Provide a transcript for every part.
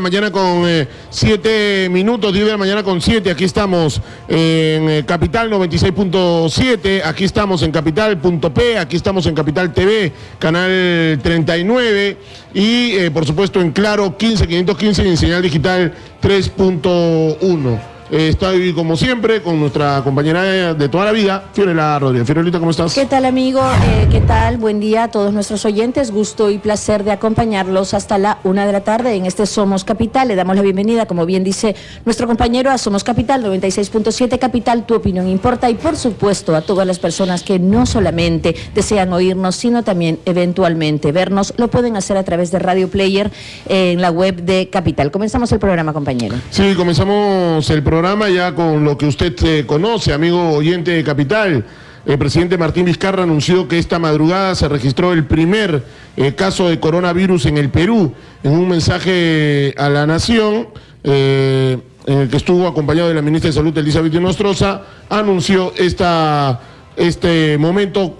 la mañana con 7 minutos, 10 de la mañana con 7. Aquí estamos en Capital 96.7, aquí estamos en Capital.p, aquí estamos en Capital TV, canal 39 y por supuesto en Claro 15515 y en señal digital 3.1. Eh, estoy como siempre con nuestra compañera de toda la vida, Fiorella Rodríguez. Fiorelita, ¿cómo estás? ¿Qué tal, amigo? Eh, ¿Qué tal? Buen día a todos nuestros oyentes. Gusto y placer de acompañarlos hasta la una de la tarde en este Somos Capital. Le damos la bienvenida, como bien dice nuestro compañero, a Somos Capital 96.7 Capital. Tu opinión importa y, por supuesto, a todas las personas que no solamente desean oírnos, sino también eventualmente vernos, lo pueden hacer a través de Radio Player en la web de Capital. Comenzamos el programa, compañero. Sí, comenzamos el programa programa ya con lo que usted eh, conoce, amigo oyente de Capital. El presidente Martín Vizcarra anunció que esta madrugada se registró el primer eh, caso de coronavirus en el Perú. En un mensaje a la nación, eh, en el que estuvo acompañado de la ministra de Salud, Elizabeth Nostroza, anunció esta, este momento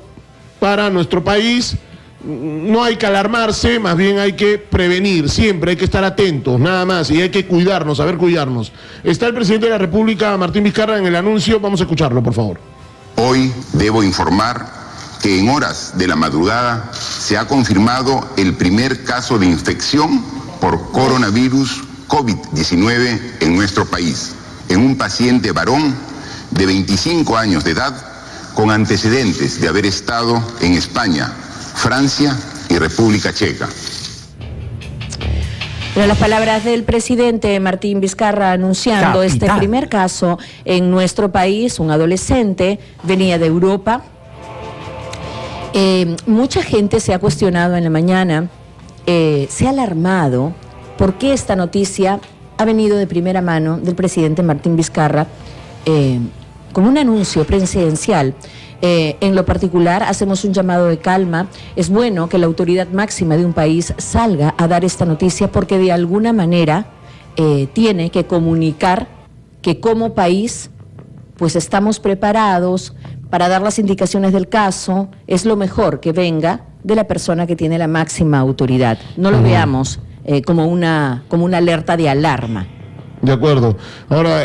para nuestro país no hay que alarmarse, más bien hay que prevenir, siempre hay que estar atentos, nada más, y hay que cuidarnos, saber cuidarnos. Está el presidente de la República, Martín Vizcarra, en el anuncio, vamos a escucharlo, por favor. Hoy debo informar que en horas de la madrugada se ha confirmado el primer caso de infección por coronavirus COVID-19 en nuestro país, en un paciente varón de 25 años de edad con antecedentes de haber estado en España Francia y República Checa. Pero las palabras del presidente Martín Vizcarra anunciando este primer caso en nuestro país, un adolescente, venía de Europa. Eh, mucha gente se ha cuestionado en la mañana, eh, se ha alarmado por qué esta noticia ha venido de primera mano del presidente Martín Vizcarra eh, con un anuncio presidencial eh, en lo particular, hacemos un llamado de calma. Es bueno que la autoridad máxima de un país salga a dar esta noticia porque de alguna manera eh, tiene que comunicar que como país pues estamos preparados para dar las indicaciones del caso. Es lo mejor que venga de la persona que tiene la máxima autoridad. No lo veamos eh, como, una, como una alerta de alarma. De acuerdo. Ahora,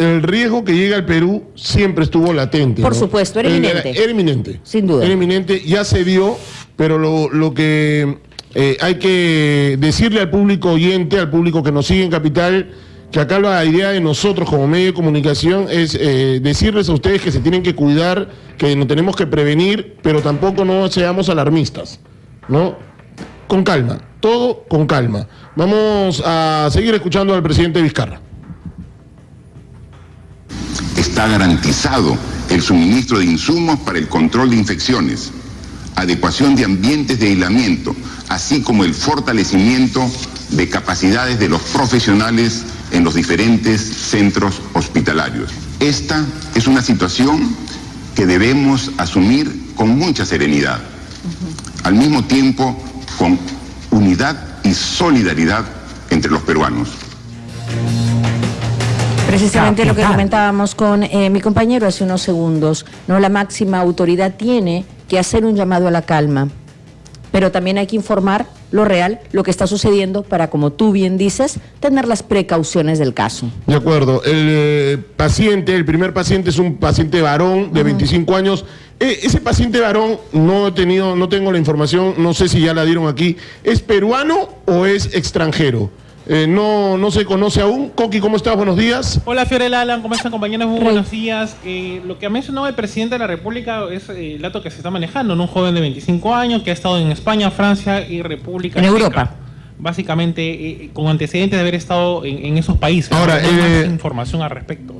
el riesgo que llega al Perú siempre estuvo latente. Por supuesto, era inminente. Era, inminente. Sin duda. Era inminente, ya se dio, pero lo, que eh, hay que decirle al público oyente, al público que nos sigue en Capital, que acá la idea de nosotros como medio de comunicación es eh, decirles a ustedes que se tienen que cuidar, que nos tenemos que prevenir, pero tampoco no seamos alarmistas, ¿no? Con calma, todo con calma. Vamos a seguir escuchando al presidente Vizcarra está garantizado el suministro de insumos para el control de infecciones, adecuación de ambientes de aislamiento, así como el fortalecimiento de capacidades de los profesionales en los diferentes centros hospitalarios. Esta es una situación que debemos asumir con mucha serenidad, al mismo tiempo con unidad y solidaridad entre los peruanos. Precisamente lo que comentábamos con eh, mi compañero hace unos segundos, ¿no? La máxima autoridad tiene que hacer un llamado a la calma, pero también hay que informar lo real, lo que está sucediendo para, como tú bien dices, tener las precauciones del caso. De acuerdo. El eh, paciente, el primer paciente es un paciente varón de 25 años. E, ese paciente varón, no he tenido, no tengo la información, no sé si ya la dieron aquí, ¿es peruano o es extranjero? Eh, no, no se conoce aún. Coqui, ¿cómo estás? Buenos días. Hola Fiorella, Alan, ¿cómo están compañeros? Muy buenos días. Eh, lo que ha mencionado el presidente de la República es eh, el dato que se está manejando, un joven de 25 años que ha estado en España, Francia y República En Europa. Básicamente con antecedentes de haber estado en, esos países. Ahora, no más información al respecto.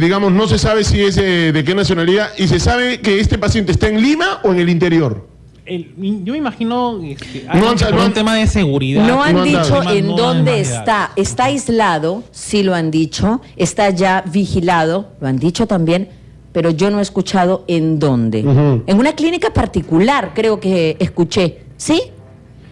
digamos, no se sabe si es de qué nacionalidad y se sabe que este paciente está en Lima o en el interior yo me imagino este, un tema de seguridad. No han dicho en dónde está. Está aislado, sí lo han dicho. Está ya vigilado, lo han dicho también, pero yo no he escuchado en dónde. En una clínica particular, creo que escuché. ¿Sí?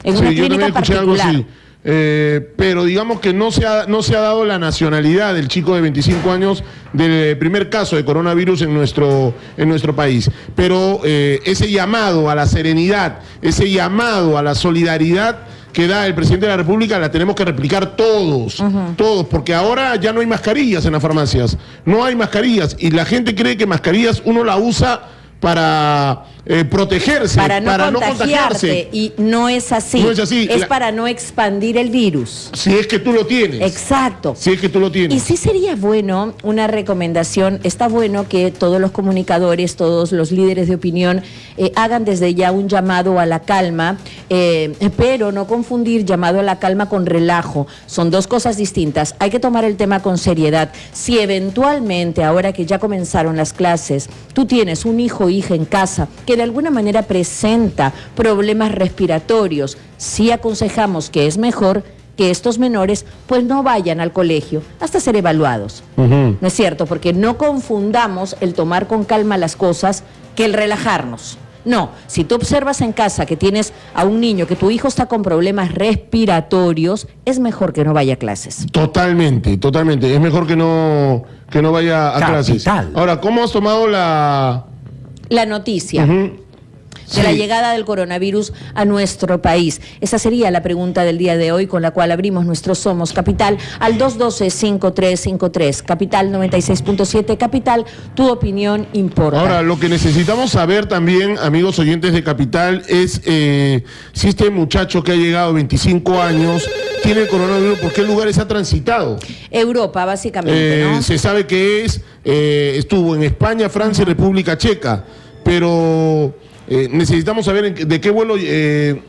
En una clínica particular. Eh, pero digamos que no se, ha, no se ha dado la nacionalidad del chico de 25 años del primer caso de coronavirus en nuestro, en nuestro país. Pero eh, ese llamado a la serenidad, ese llamado a la solidaridad que da el presidente de la República la tenemos que replicar todos, todos, porque ahora ya no hay mascarillas en las farmacias, no hay mascarillas y la gente cree que mascarillas uno la usa para eh, protegerse, para no, contagiarse. Y no es así. No es así. Es para no expandir el virus. Si es que tú lo tienes. Exacto. Si es que tú lo tienes. Y sí sería bueno una recomendación. Está bueno que todos los comunicadores, todos los líderes de opinión eh, hagan desde ya un llamado a la calma, eh, pero no confundir llamado a la calma con relajo. Son dos cosas distintas. Hay que tomar el tema con seriedad. Si eventualmente, ahora que ya comenzaron las clases, tú tienes un hijo o hija en casa que de alguna manera presenta problemas respiratorios, sí aconsejamos que es mejor que estos menores pues no vayan al colegio hasta ser evaluados. ¿No es cierto? Porque no confundamos el tomar con calma las cosas que el relajarnos. No, si tú observas en casa que tienes a un niño, que tu hijo está con problemas respiratorios, es mejor que no vaya a clases. Totalmente, totalmente. Es mejor que no, que no vaya a clases. Ahora, ¿cómo has tomado la, la noticia. de la llegada del coronavirus a nuestro país? Esa sería la pregunta del día de hoy con la cual abrimos nuestro Somos Capital al 212-5353. Capital 96.7. Capital, tu opinión importa. Ahora, lo que necesitamos saber también, amigos oyentes de Capital, es eh, si este muchacho que ha llegado 25 años tiene el coronavirus, ¿por qué lugares ha transitado? Europa, básicamente, ¿no? Eh, se sabe que es, eh, estuvo en España, Francia y República Checa pero eh, necesitamos saber de qué vuelo, eh,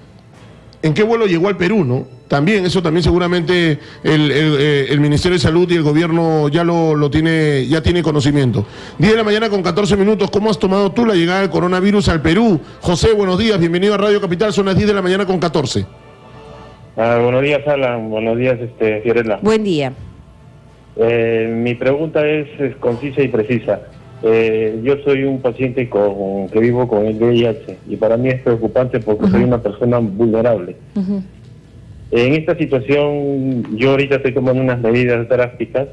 en qué vuelo llegó al Perú, ¿no? También, eso también seguramente eh, el, Ministerio de Salud y el gobierno ya lo, tiene, ya tiene conocimiento. 10 de la mañana con 14 minutos, ¿cómo has tomado tú la llegada del coronavirus al Perú? José, buenos días, bienvenido a Radio Capital, son las 10 de la mañana con 14. Ah, buenos días, Alan, buenos días, este, Fiorella. Buen día. mi pregunta es concisa y precisa. Eh, yo soy un paciente con, que vivo con el VIH y para mí es preocupante porque soy una persona vulnerable. En esta situación yo ahorita estoy tomando unas medidas drásticas,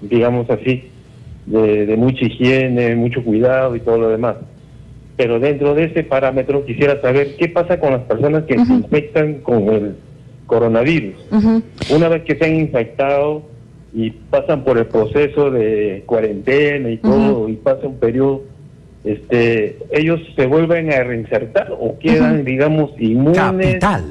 digamos así, de, mucha higiene, mucho cuidado y todo lo demás. Pero dentro de ese parámetro quisiera saber qué pasa con las personas que se infectan con el coronavirus. Una vez que se han infectado, y pasan por el proceso de cuarentena y todo, y pasa un periodo, este, ellos se vuelven a reinsertar o quedan, digamos, inmunes. Capital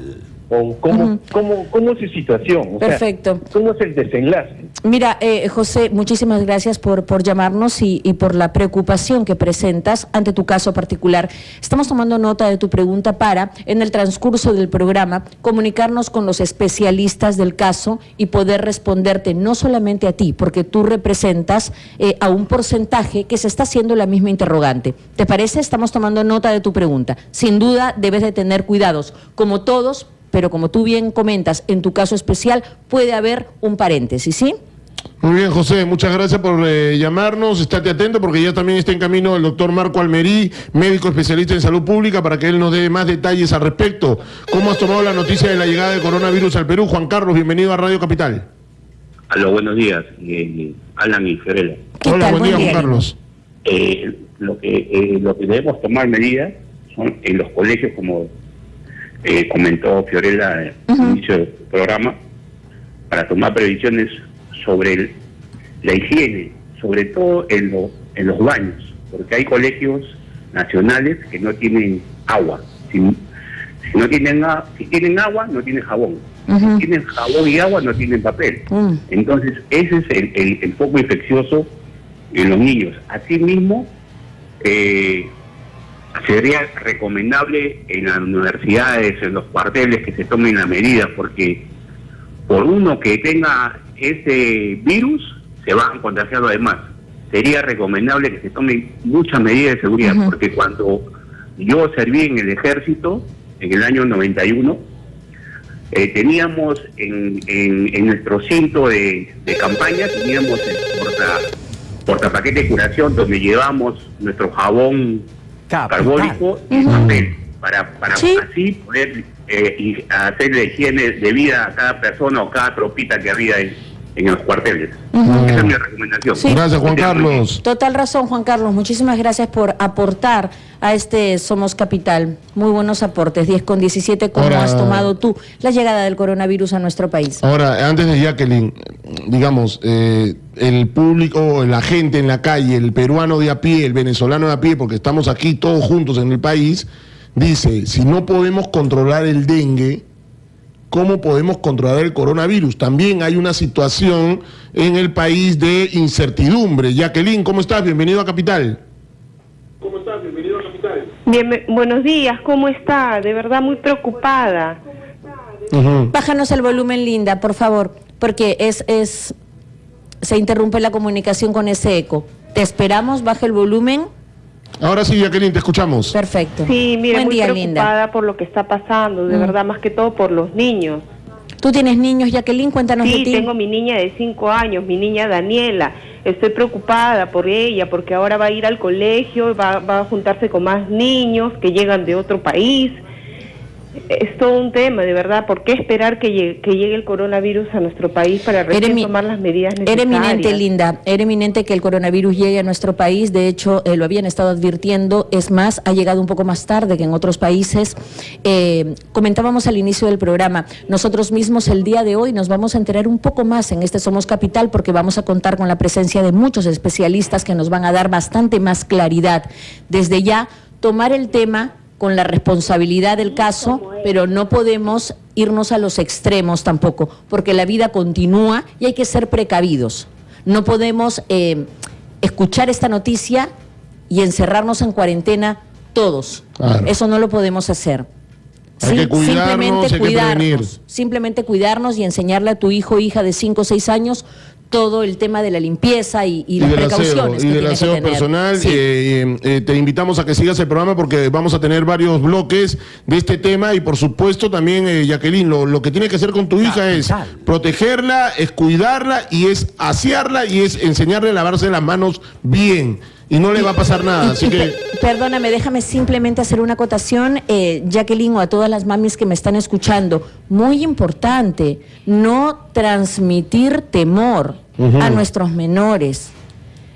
o cómo, cómo, cómo, es su situación. Perfecto. ¿Cómo es el desenlace? Mira, eh, José, muchísimas gracias por, por llamarnos y, y, por la preocupación que presentas ante tu caso particular. Estamos tomando nota de tu pregunta para, en el transcurso del programa, comunicarnos con los especialistas del caso y poder responderte no solamente a ti, porque tú representas eh, a un porcentaje que se está haciendo la misma interrogante. ¿Te parece? Estamos tomando nota de tu pregunta. Sin duda debes de tener cuidados, como todos, pero como tú bien comentas, en tu caso especial puede haber un paréntesis, ¿sí? Muy bien, José, muchas gracias por eh, llamarnos. Estate atento porque ya también está en camino el doctor Marco Almerí, médico especialista en salud pública, para que él nos dé más detalles al respecto. ¿Cómo has tomado la noticia de la llegada del coronavirus al Perú? Juan Carlos, bienvenido a Radio Capital. Hola, buenos días, eh, Alan y Fiorella. Hola, buen día, Juan Carlos. Eh, lo, que, lo que debemos tomar medidas son en los colegios, como eh, comentó Fiorella al inicio del programa, para tomar previsiones sobre la higiene, sobre todo en, en los baños, porque hay colegios nacionales que no tienen agua. Si, no tienen, si tienen agua, no tienen jabón. Si tienen jabón y agua, no tienen papel. Mm. Entonces, ese es el, el, foco infeccioso en los niños. Asimismo, eh, sería recomendable en las universidades, en los cuarteles, que se tomen las medidas, porque por uno que tenga ese virus, se van contagiando además. Sería recomendable que se tomen muchas medidas de seguridad, porque cuando yo serví en el ejército, en el año 91, eh, teníamos en, en, nuestro cinto de, campaña, teníamos el porta, portapaquete de curación, donde llevamos nuestro jabón carbónico y papel, para, para así poder eh, hacer la higiene de vida a cada persona o cada tropita que había ahí. En los cuarteles. Esa es mi recomendación. Gracias, Juan Carlos. Total razón, Juan Carlos. Muchísimas gracias por aportar a este Somos Capital. Muy buenos aportes. 10 con 17, ¿cómo Ahora- has tomado tú la llegada del coronavirus a nuestro país? Ahora, antes de Jacqueline, digamos, eh, el público, la gente en la calle, el peruano de a pie, el venezolano de a pie, porque estamos aquí todos juntos en el país, dice, si no podemos controlar el dengue, ¿cómo podemos controlar el coronavirus? También hay una situación en el país de incertidumbre. Jacqueline, ¿cómo estás? Bienvenido a Capital. Bien, buenos días, ¿cómo está? De verdad muy preocupada. Ujú. Bájanos el volumen, Linda, por favor, porque es, es, se interrumpe la comunicación con ese eco. Te esperamos, baja el volumen. Ahora sí, Jacqueline, te escuchamos. Perfecto. Sí, mire, Buen muy día, preocupada Linda. por lo que está pasando, de Mm. verdad, más que todo por los niños. ¿Tú tienes niños, Jacqueline? Cuéntanos de Sí, tengo mi niña de cinco años, mi niña Daniela. Estoy preocupada por ella porque ahora va a ir al colegio, va, va a juntarse con más niños que llegan de otro país. Es todo un tema, de verdad. ¿Por qué esperar que llegue, que llegue el coronavirus a nuestro país para recién tomar las medidas necesarias? Era eminente, Linda, era eminente que el coronavirus llegue a nuestro país. De hecho, eh, lo habían estado advirtiendo. Es más, ha llegado un poco más tarde que en otros países. Eh, comentábamos al inicio del programa, nosotros mismos el día de hoy nos vamos a enterar un poco más en este Somos Capital porque vamos a contar con la presencia de muchos especialistas que nos van a dar bastante más claridad. Desde ya, tomar el tema con la responsabilidad del caso, pero no podemos irnos a los extremos tampoco, porque la vida continúa y hay que ser precavidos. No podemos eh, escuchar esta noticia y encerrarnos en cuarentena todos. Claro. Eso no lo podemos hacer. Hay que cuidarnos, simplemente hay que cuidarnos, simplemente cuidarnos y enseñarle a tu hijo o hija de 5 o 6 años todo el tema de la limpieza y, y las del aseo, precauciones y que del que aseo tener. personal. Sí. eh, eh, te invitamos a que sigas el programa porque vamos a tener varios bloques de este tema y por supuesto también, eh, Jacqueline, lo, lo que tienes que hacer con tu hija es protegerla, es cuidarla y es asearla y es enseñarle a lavarse las manos bien y no le va a pasar nada. Así que... pe- Perdóname, déjame simplemente hacer una acotación, eh, Jacqueline, o a todas las mamis que me están escuchando. Muy importante, no transmitir temor a nuestros menores.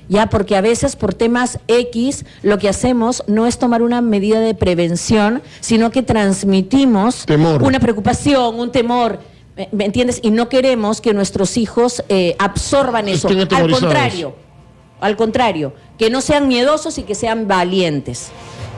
Ya, porque a veces por temas X lo que hacemos no es tomar una medida de prevención, sino que transmitimos Temor. una preocupación, un temor. ¿Me, entiendes? Y no queremos que nuestros hijos eh, absorban eso. Al contrario, al contrario, que no sean miedosos y que sean valientes.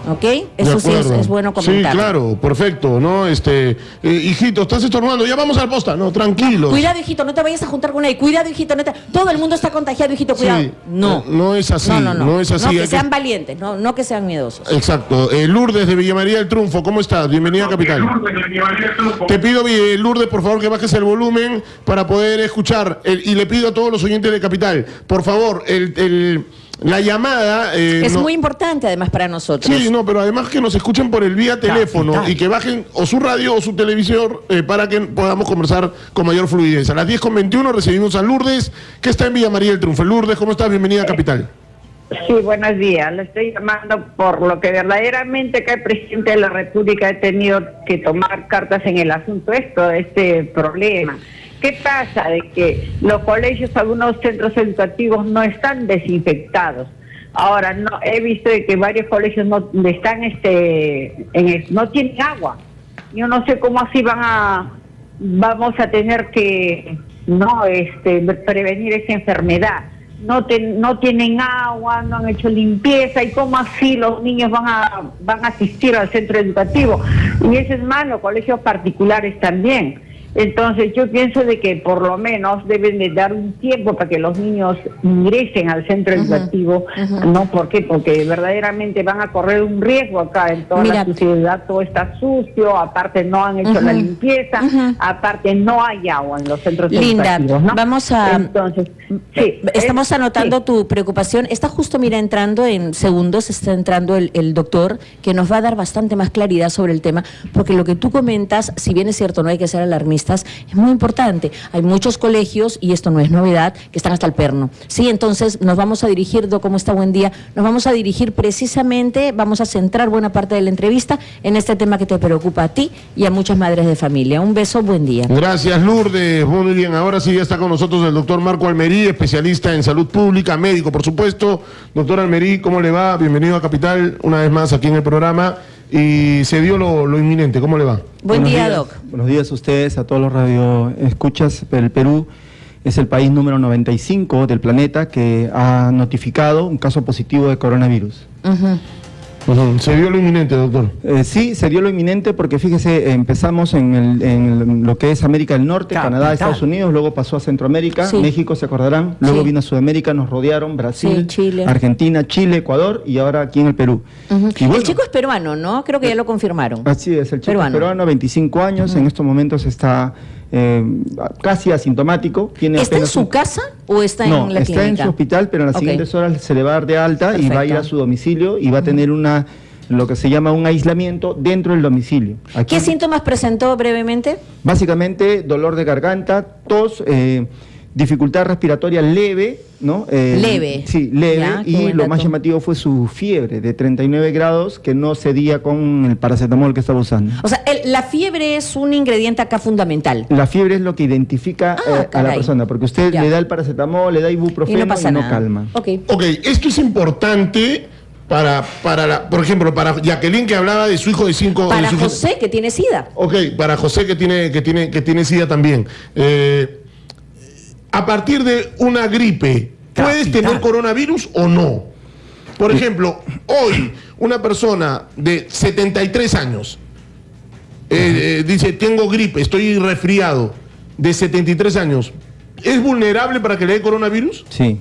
¿Ok? Eso De sí es, bueno comentar. Sí, claro, perfecto, ¿no? Este, eh, hijito, estás estornudando, ya vamos al posta, no, tranquilos. Cuidado, hijito, no te vayas a juntar con él. Cuidado, hijito, no te- todo el mundo está contagiado, hijito, cuidado. Sí, no. eh, no es así, No, no, no. no es así, No, hay que que- sean valientes, no, no que sean miedosos. Exacto. Eh, Lourdes de Villa María del Triunfo, ¿cómo estás? Bienvenida a Capital. Te pido, eh, Lourdes, por favor, que bajes el volumen para poder escuchar. El- y le pido a todos los oyentes de Capital, por favor, el, el- la llamada... eh, es no- muy importante además para nosotros. Sí, no, pero además que nos escuchen por el vía teléfono y que bajen o su radio o su televisor eh, para que podamos conversar con mayor fluidez. A las 10 con 21 recibimos a Lourdes, que está en Villa María del Triunfo. Lourdes, ¿cómo estás? Bienvenida a Capital. Sí, buenos días. Le estoy llamando por lo que verdaderamente que el presidente de la República ha tenido que tomar cartas en el asunto esto, este problema. ¿Qué pasa? De que los colegios, algunos centros educativos no están desinfectados. Ahora, no he visto de que varios colegios no están, este, en no tienen agua. Yo no sé cómo así van a, vamos a tener que, no, este, prevenir esa enfermedad no, ten- no tienen agua, no han hecho limpieza y cómo así los niños van a, van a asistir al centro educativo. Y eso es malo, colegios particulares también. Entonces yo pienso de que por lo menos deben de dar un tiempo para que los niños ingresen al centro educativo, ¿no? ¿Por qué? Porque verdaderamente van a correr un riesgo acá en toda Mira. la sociedad, todo está sucio, aparte no han hecho la limpieza, aparte no hay agua en los centros Linda, educativos, ¿no? vamos a- Entonces, sí. Estamos es- anotando sí. tu preocupación. Está justo, mira, entrando en segundos, está entrando el, el doctor que nos va a dar bastante más claridad sobre el tema, porque lo que tú comentas, si bien es cierto, no hay que ser alarmista, es muy importante. Hay muchos colegios, y esto no es novedad, que están hasta el perno. Sí, entonces nos vamos a dirigir, Do, ¿cómo está? Buen día. Nos vamos a dirigir precisamente, vamos a centrar buena parte de la entrevista en este tema que te preocupa a ti y a muchas madres de familia. Un beso, buen día. Gracias, Lourdes. Muy bien, ahora sí ya está con nosotros el doctor Marco Almerí, especialista en salud pública, médico, por supuesto. Doctor Almerí, ¿cómo le va? Bienvenido a Capital, una vez más aquí en el programa. Y se dio lo, inminente, ¿cómo le va? Buen día, Doc. Buenos días a ustedes, a todos los radioescuchas. El Perú es el país número 95 del planeta que ha notificado un caso positivo de coronavirus. ¿Se dio lo inminente, doctor? Eh, sí, se dio lo inminente porque fíjese, empezamos en, lo que es América del Norte, Canadá, Estados Unidos, luego pasó a Centroamérica, México, se acordarán, luego vino a Sudamérica, nos rodearon, Brasil, Argentina, Chile, Ecuador y ahora aquí en el Perú. el chico es peruano, ¿no? Creo que ya lo confirmaron. Así es, el chico peruano. es peruano, 25 años, en estos momentos está eh, casi asintomático. Tiene ¿Está en su casa o está en la está en su hospital, pero en las siguientes horas se le va a dar de alta y va a ir a su domicilio y va a tener una lo que se llama un aislamiento dentro del domicilio. ¿Qué síntomas presentó brevemente? Básicamente dolor de garganta, tos, eh, dificultad respiratoria leve, ¿no? Eh, leve. Sí, leve. y lo más llamativo fue su fiebre de 39 grados que no cedía con el paracetamol que estaba usando. O sea, la fiebre es un ingrediente acá fundamental. La fiebre es lo que identifica ah, eh, a la persona, porque usted le da el paracetamol, le da ibuprofeno y no, calma. Ok, esto es importante para, para la, por ejemplo, para Jacqueline que hablaba de su hijo de cinco Para José que tiene SIDA. Ok, para José que tiene, que tiene, que tiene SIDA también. Eh, a partir de una gripe, ¿puedes tener coronavirus o no? Por ejemplo, hoy una persona de 73 años eh, eh, dice, tengo gripe, estoy resfriado, de 73 años, ¿es vulnerable para que le dé coronavirus? Sí.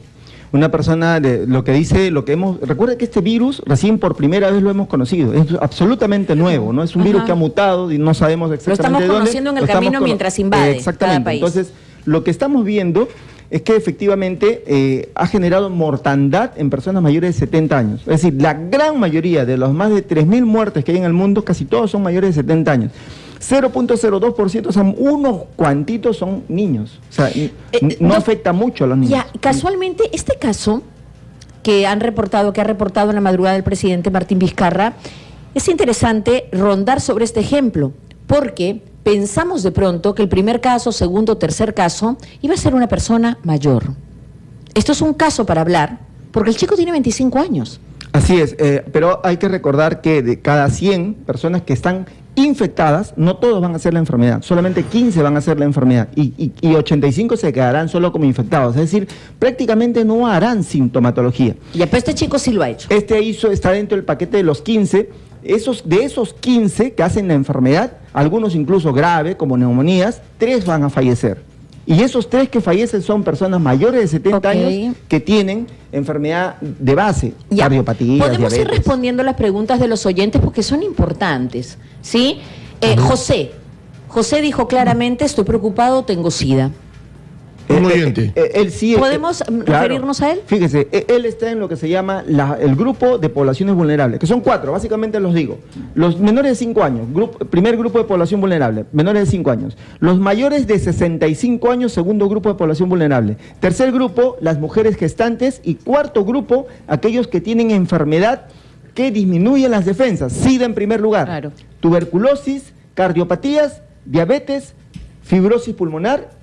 Una persona de lo que dice, lo que hemos. Recuerda que este virus recién por primera vez lo hemos conocido. Es absolutamente nuevo, ¿no? Es un virus que ha mutado y no sabemos exactamente. Lo estamos conociendo en el camino mientras invade. exactamente. país. Entonces, lo que estamos viendo es que efectivamente eh, ha generado mortandad en personas mayores de 70 años. Es decir, la gran mayoría de los más de 3.000 muertes que hay en el mundo, casi todos son mayores de 70 años. 0.02%, o sea, unos cuantitos son niños. O sea, eh, no, afecta mucho a los niños. Ya, casualmente, este caso que han reportado, que ha reportado en la madrugada el presidente Martín Vizcarra, es interesante rondar sobre este ejemplo, porque pensamos de pronto que el primer caso, segundo, tercer caso, iba a ser una persona mayor. Esto es un caso para hablar, porque el chico tiene 25 años. Así es, eh, pero hay que recordar que de cada 100 personas que están infectadas, no todos van a hacer la enfermedad, solamente 15 van a hacer la enfermedad y, 85 se quedarán solo como infectados, es decir, prácticamente no harán sintomatología. Y después este chico sí lo ha hecho. Este hizo, está dentro del paquete de los 15 esos, de esos 15 que hacen la enfermedad, algunos incluso grave, como neumonías, tres van a fallecer. Y esos tres que fallecen son personas mayores de 70 años que tienen enfermedad de base, cardiopatía. Podemos ir respondiendo las preguntas de los oyentes porque son importantes. ¿sí? Eh, José, José dijo claramente, estoy preocupado, tengo SIDA. Eh, eh, él sí, ¿Podemos referirnos a él? Fíjese, él está en lo que se llama el grupo de poblaciones vulnerables, que son cuatro, básicamente los digo. Los menores de 5 años, primer grupo de población vulnerable, menores de 5 años. Los mayores de 65 años, segundo grupo de población vulnerable. Tercer grupo, las mujeres gestantes. Y cuarto grupo, aquellos que tienen enfermedad que disminuye las defensas. SIDA en primer lugar. Tuberculosis, cardiopatías, diabetes, fibrosis pulmonar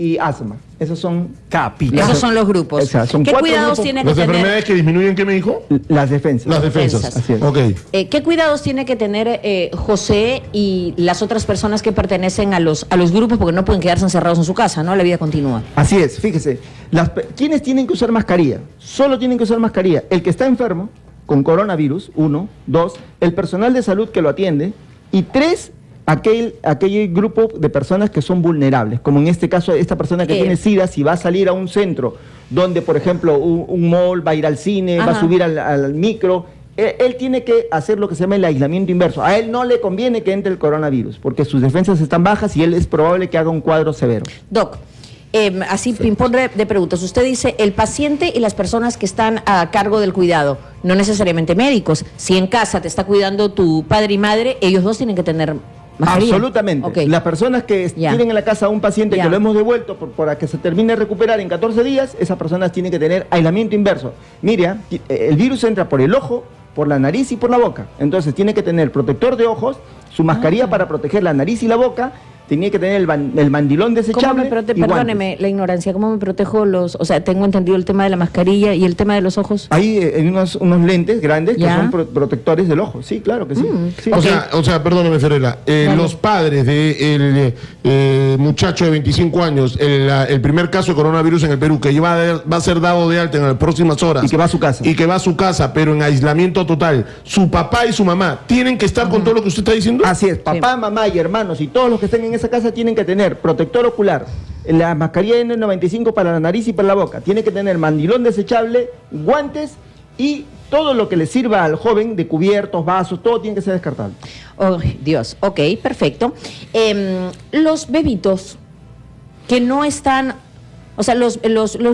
y asma. Esos son capitales. Esos son los grupos. ¿Qué cuidados tiene que ¿Las enfermedades que disminuyen qué me dijo? Las defensas. Las defensas. Así es. Eh, ¿Qué cuidados tiene que tener eh, José y las otras personas que pertenecen a los, a los grupos porque no pueden quedarse encerrados en su casa, ¿no? La vida continúa. Así es, fíjese. Las, ¿Quiénes tienen que usar mascarilla? Solo tienen que usar mascarilla. El que está enfermo con coronavirus, uno. Dos, el personal de salud que lo atiende. Y tres, aquel, aquel grupo de personas que son vulnerables, como en este caso esta persona que tiene SIDA, si va a salir a un centro donde, por ejemplo, un, mall va a ir al cine, va a subir al, micro, él, tiene que hacer lo que se llama el aislamiento inverso. A él no le conviene que entre el coronavirus, porque sus defensas están bajas y él es probable que haga un cuadro severo. Doc, em, así ping-pong de preguntas. Usted dice, el paciente y las personas que están a cargo del cuidado, no necesariamente médicos. Si en casa te está cuidando tu padre y madre, ellos dos tienen que tener. Absolutamente. Las personas que tienen en la casa a un paciente que lo hemos devuelto por, para que se termine de recuperar en 14 días, esas personas tienen que tener aislamiento inverso. Mire, ti- eh, el virus entra por el ojo, por la nariz y por la boca. Entonces tiene que tener protector de ojos, su mascarilla Ah. para proteger la nariz y la boca, tenía que tener el, el mandilón ¿Cómo desechable. me y guantes. perdóneme la ignorancia, ¿cómo me protejo los, o sea, tengo entendido el tema de la mascarilla y el tema de los ojos? Hay eh, unos, unos lentes grandes que son pro- protectores del ojo. Sí, claro que sí. Mm. Sí. O, sea, o sea, perdóneme, Ferreira. eh, Dale. los padres del muchacho de 25 años, el, primer caso de coronavirus en el Perú, que va a, va a ser dado de alta en las próximas horas. Y que va a su casa. Y que va a su casa, pero en aislamiento total. Su papá y su mamá tienen que estar con todo lo que usted está diciendo. Así es, papá, mamá y hermanos y todos los que estén en esa casa tienen que tener protector ocular, la mascarilla N95 para la nariz y para la boca, tiene que tener mandilón desechable, guantes y todo lo que le sirva al joven de cubiertos, vasos, todo tiene que ser descartable. Oh, Dios, ok, perfecto. Em, los bebitos que no están, o sea, los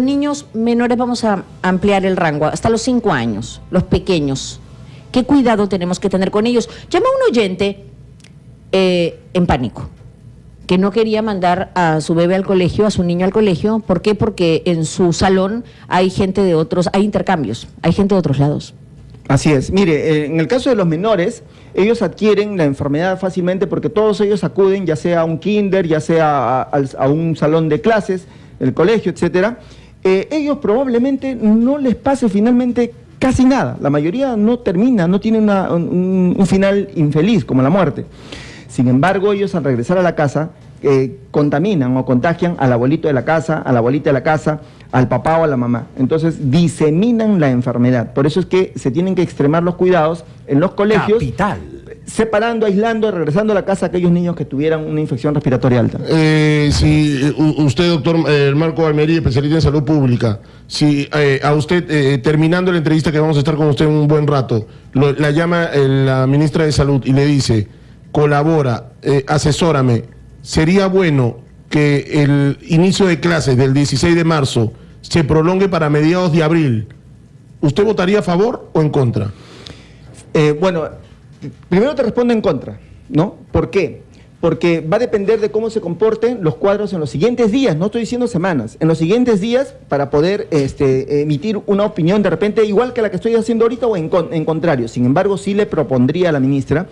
niños menores, vamos a ampliar el rango, hasta los 5 años, los pequeños. ¿Qué cuidado tenemos que tener con ellos? Llama a un oyente eh, en pánico, que no quería mandar a su bebé al colegio, a su niño al colegio. ¿Por qué? Porque en su salón hay gente de otros, hay intercambios, hay gente de otros lados. Así es. Mire, eh, en el caso de los menores, ellos adquieren la enfermedad fácilmente porque todos ellos acuden, ya sea a un kinder, ya sea a, a un salón de clases, el colegio, etcétera. Eh, ellos probablemente no les pase finalmente casi nada. La mayoría no termina, no tiene una- un, un final infeliz como la muerte. Sin embargo, ellos al regresar a la casa eh, contaminan o contagian al abuelito de la casa, a la abuelita de la casa, al papá o a la mamá. Entonces diseminan la enfermedad. Por eso es que se tienen que extremar los cuidados en los colegios, separando, aislando, regresando a la casa a aquellos niños que tuvieran una infección respiratoria alta. Eh, si usted, doctor eh, Marco Almería, especialista en salud pública, si eh, a usted, eh, terminando la entrevista que vamos a estar con usted un buen rato, lo- la llama eh, la ministra de Salud y le dice, colabora, eh, asesórame, sería bueno que el inicio de clases del 16 de marzo se prolongue para mediados de abril. ¿Usted votaría a favor o en contra? Eh, bueno, primero te respondo en contra, ¿no? ¿Por qué? Porque va a depender de cómo se comporten los cuadros en los siguientes días, no estoy diciendo semanas, en los siguientes días para poder este, emitir una opinión de repente igual que la que estoy haciendo ahorita o en, en contrario. Sin embargo, sí le propondría a la ministra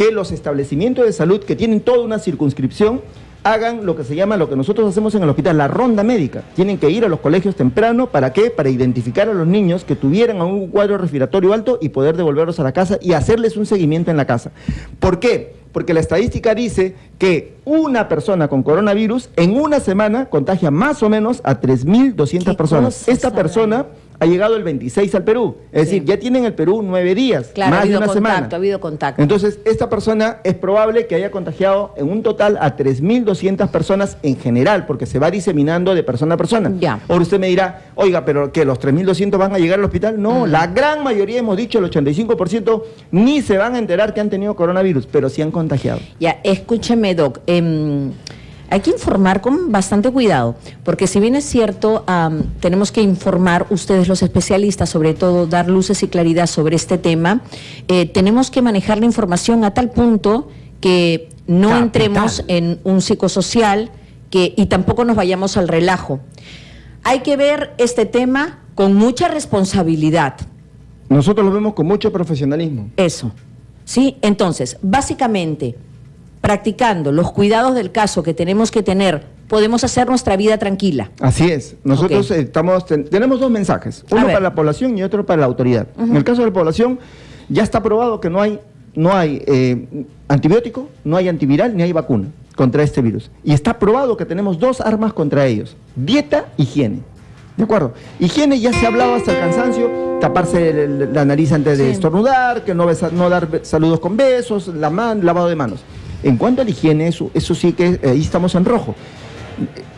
que los establecimientos de salud que tienen toda una circunscripción hagan lo que se llama, lo que nosotros hacemos en el hospital, la ronda médica. Tienen que ir a los colegios temprano, ¿para qué? Para identificar a los niños que tuvieran un cuadro respiratorio alto y poder devolverlos a la casa y hacerles un seguimiento en la casa. ¿Por qué? Porque la estadística dice que una persona con coronavirus en una semana contagia más o menos a 3.200 ¿Qué personas. Esta persona ha llegado el 26 al Perú. Es Sí. decir, ya tienen el Perú nueve días, Claro, ha más de una contacto, semana. ha habido contacto. Entonces, esta persona es probable que haya contagiado en un total a 3.200 personas en general, porque se va diseminando de persona a persona. Ya. Ahora usted me dirá, oiga, pero que los 3.200 van a llegar al hospital. No, Mm. la gran mayoría, hemos dicho, el 85%, ni se van a enterar que han tenido coronavirus, pero sí han contagiado. Ya, escúcheme, Doc. em, hay que informar con bastante cuidado, porque si bien es cierto, tenemos que informar ustedes los especialistas, sobre todo dar luces y claridad sobre este tema, eh, tenemos que manejar la información a tal punto que no Capital. entremos en un psicosocial que, y tampoco nos vayamos al relajo. Hay que ver este tema con mucha responsabilidad. Nosotros lo vemos con mucho profesionalismo. Eso. ¿Sí? Entonces, básicamente, practicando los cuidados del caso que tenemos que tener, podemos hacer nuestra vida tranquila. Así es. Nosotros estamos, ten- tenemos dos mensajes, uno para la población y otro para la autoridad. En el caso de la población, ya está probado que no hay, no hay eh, antibiótico, no hay antiviral ni hay vacuna contra este virus. Y está probado que tenemos dos armas contra ellos, dieta, higiene. ¿De acuerdo? Higiene ya se ha hablado hasta el cansancio, taparse el- la nariz antes de Sí. estornudar, que no, besa- no dar saludos con besos, la man- lavado de manos. En cuanto a la higiene, eso, eso sí que eh, ahí estamos en rojo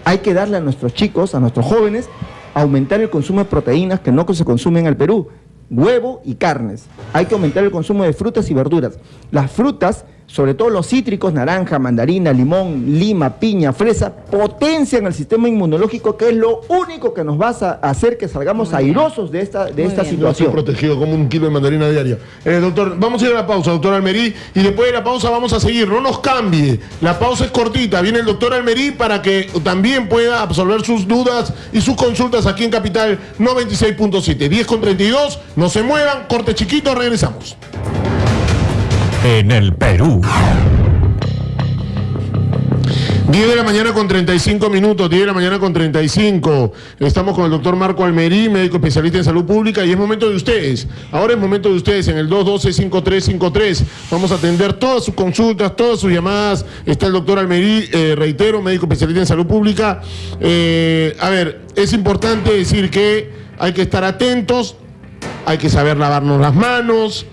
hay que darle a nuestros chicos, a nuestros jóvenes, aumentar el consumo de proteínas que no se consumen en el Perú, huevo y carnes. Hay que aumentar el consumo de frutas y verduras. Las frutas sobre todo los cítricos, naranja, mandarina, limón, lima, piña, fresa, potencian el sistema inmunológico, que es lo único que nos va a hacer que salgamos airosos de esta, de esta situación. Estoy protegido como un kilo de mandarina diaria. Eh, doctor, vamos a ir a la pausa, doctor Almerí, y después de la pausa vamos a seguir. No nos cambie. La pausa es cortita. Viene el doctor Almerí para que también pueda absolver sus dudas y sus consultas aquí en Capital 96.7. 10 con 32. No se muevan. Corte chiquito. Regresamos en el Perú. 10 de la mañana con 35 minutos, 10 de la mañana con 35. Estamos con el doctor Marco Almerí, médico especialista en salud pública, y es momento de ustedes. Ahora es momento de ustedes en el 212-5353. Vamos a atender todas sus consultas, todas sus llamadas. Está el doctor Almerí, eh, reitero, médico especialista en salud pública. Eh, a ver, es importante decir que hay que estar atentos, hay que saber lavarnos las manos